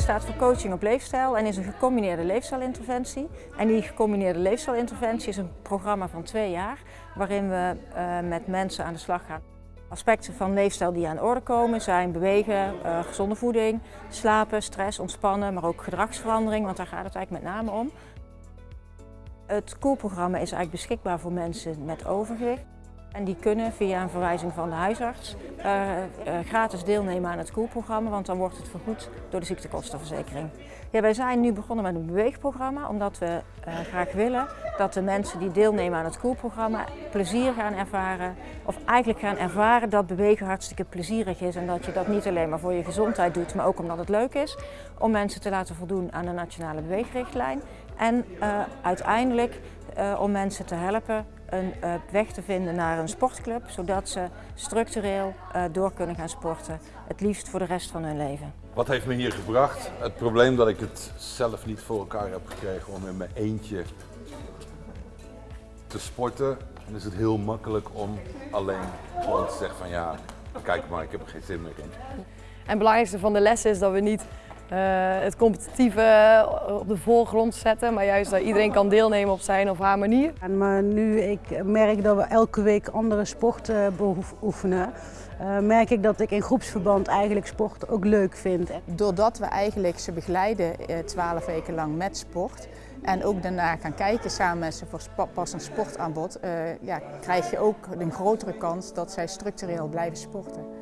staat voor coaching op leefstijl en is een gecombineerde leefstijlinterventie. En die gecombineerde leefstijlinterventie is een programma van twee jaar waarin we uh, met mensen aan de slag gaan. Aspecten van leefstijl die aan de orde komen zijn bewegen, uh, gezonde voeding, slapen, stress, ontspannen, maar ook gedragsverandering, want daar gaat het eigenlijk met name om. Het koelprogramma is eigenlijk beschikbaar voor mensen met overgewicht. En die kunnen via een verwijzing van de huisarts uh, uh, gratis deelnemen aan het koelprogramma, want dan wordt het vergoed door de ziektekostenverzekering. Ja, wij zijn nu begonnen met een beweegprogramma, omdat we uh, graag willen dat de mensen die deelnemen aan het koelprogramma plezier gaan ervaren, of eigenlijk gaan ervaren dat bewegen hartstikke plezierig is en dat je dat niet alleen maar voor je gezondheid doet, maar ook omdat het leuk is om mensen te laten voldoen aan de nationale beweegrichtlijn en uiteindelijk om mensen te helpen een uh, weg te vinden naar een sportclub, zodat ze structureel uh, door kunnen gaan sporten, het liefst voor de rest van hun leven. Wat heeft me hier gebracht? Het probleem dat ik het zelf niet voor elkaar heb gekregen om in mijn eentje te sporten. Dan is het heel makkelijk om alleen gewoon te zeggen van ja, kijk maar, ik heb er geen zin meer in. En het belangrijkste van de les is dat we niet uh, het competitieve op de voorgrond zetten, maar juist dat iedereen kan deelnemen op zijn of haar manier. En maar nu ik merk dat we elke week andere sporten beoefenen, uh, merk ik dat ik in groepsverband eigenlijk sport ook leuk vind. Doordat we eigenlijk ze begeleiden twaalf weken lang met sport en ook daarna gaan kijken samen met ze voor passend sportaanbod, uh, ja, krijg je ook een grotere kans dat zij structureel blijven sporten.